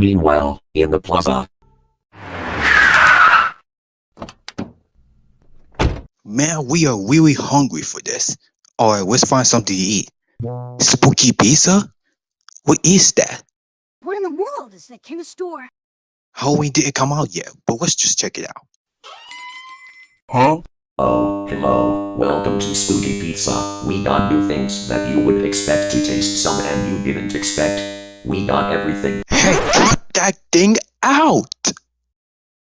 Meanwhile, in the plaza, Man, we are really hungry for this. Alright, let's find something to eat. Spooky pizza? What is that? What in the world is that kind of store? Halloween didn't come out yet, but let's just check it out. Huh? Oh, hello. Welcome to Spooky Pizza. We got new things that you would expect to taste some and you didn't expect. We got everything. Hey, cut that thing out!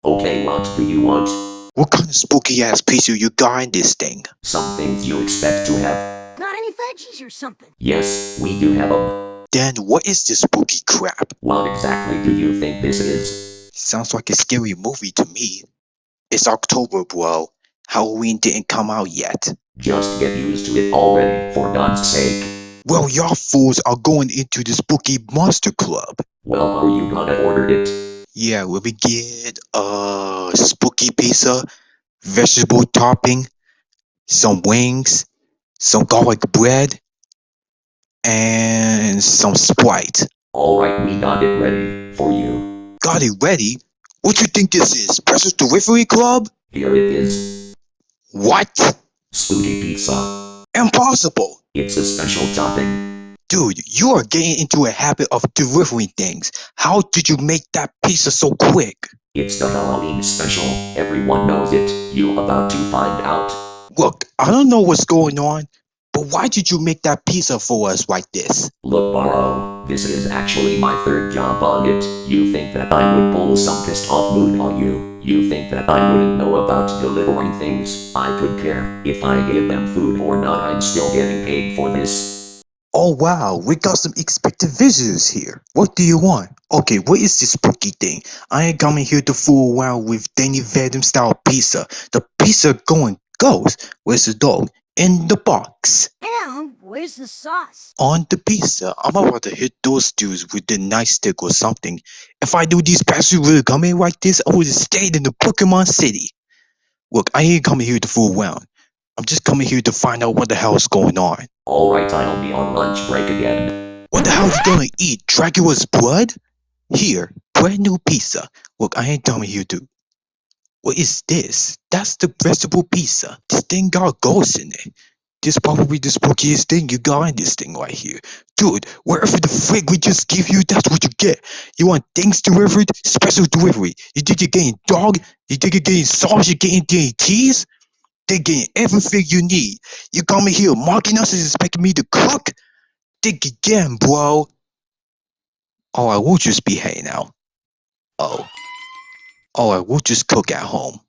Okay, what do you want? What kind of spooky ass piece pizza you got in this thing? Some things you expect to have. Got any veggies or something? Yes, we do have them. Then what is this spooky crap? What exactly do you think this is? Sounds like a scary movie to me. It's October, bro. Halloween didn't come out yet. Just get used to it already, for God's sake. Well, y'all fools are going into the spooky monster club. Well, are you gonna order it? Yeah, will we get uh spooky pizza, vegetable topping, some wings, some garlic bread, and some Sprite. Alright, we got it ready for you. Got it ready? What you think this is? Special delivery club? Here it is. What? Spooky Pizza. Impossible! It's a special topping. Dude, you are getting into a habit of delivering things. How did you make that pizza so quick? It's the Halloween special. Everyone knows it. You about to find out. Look, I don't know what's going on, but why did you make that pizza for us like this? Look, Borrow, this is actually my third job on it. You think that I would pull some pissed off mood on you? You think that I wouldn't know about delivering things? I could care. If I give them food or not, I'm still getting paid for this. Oh wow, we got some expected visitors here. What do you want? Okay, what is this spooky thing? I ain't coming here to fool around with Danny Phantom style pizza. The pizza going ghost. Where's the dog? In the box. And where's the sauce? On the pizza. I'm about to hit those dudes with the nightstick or something. If I do these bastards really come in like this, I would have stayed in the Pokemon City. Look, I ain't coming here to fool around. I'm just coming here to find out what the hell is going on. Alright, I'll be on lunch break again. What the hell you gonna eat? Dracula's blood? Here, brand new pizza. Look, I ain't coming here to. What is this? That's the vegetable pizza. This thing got ghosts in it. This probably the spookiest thing you got in this thing right here. Dude, wherever the frig we just give you, that's what you get. You want things delivered? Special delivery. You think you're getting dog? You think you're getting sauce? You're getting cheese? Getting everything you need. You coming here mocking us and expecting me to cook? Think again, bro. Oh, I will just be behave now. Oh. Oh, I will just cook at home.